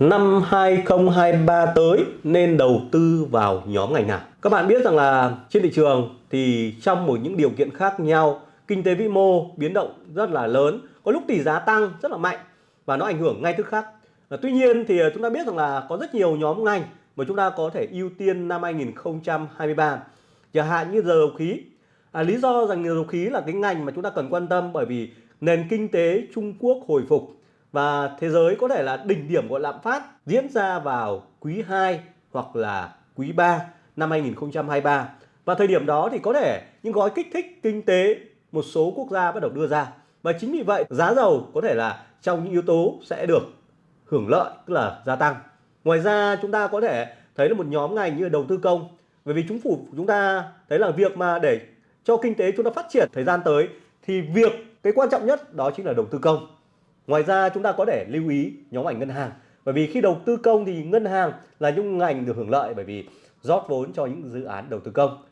Năm 2023 tới nên đầu tư vào nhóm ngành nào? Các bạn biết rằng là trên thị trường thì trong một những điều kiện khác nhau, kinh tế vĩ mô biến động rất là lớn, có lúc tỷ giá tăng rất là mạnh và nó ảnh hưởng ngay tức khắc. À, tuy nhiên thì ờ, chúng ta biết rằng là có rất nhiều nhóm ngành mà chúng ta có thể ưu tiên năm 2023. Chẳng hạn như dầu khí. À, lý do rằng dầu khí là cái ngành mà chúng ta cần quan tâm bởi vì nền kinh tế Trung Quốc hồi phục và thế giới có thể là đỉnh điểm của lạm phát diễn ra vào quý 2 hoặc là quý 3 năm 2023 và thời điểm đó thì có thể những gói kích thích kinh tế một số quốc gia bắt đầu đưa ra. Và chính vì vậy, giá dầu có thể là trong những yếu tố sẽ được hưởng lợi, tức là gia tăng. Ngoài ra, chúng ta có thể thấy là một nhóm ngành như đầu tư công. Bởi vì chính phủ chúng ta thấy là việc mà để cho kinh tế chúng ta phát triển thời gian tới thì việc cái quan trọng nhất đó chính là đầu tư công. Ngoài ra, chúng ta có thể lưu ý nhóm ngành ngân hàng. Bởi vì khi đầu tư công thì ngân hàng là những ngành được hưởng lợi bởi vì rót vốn cho những dự án đầu tư công.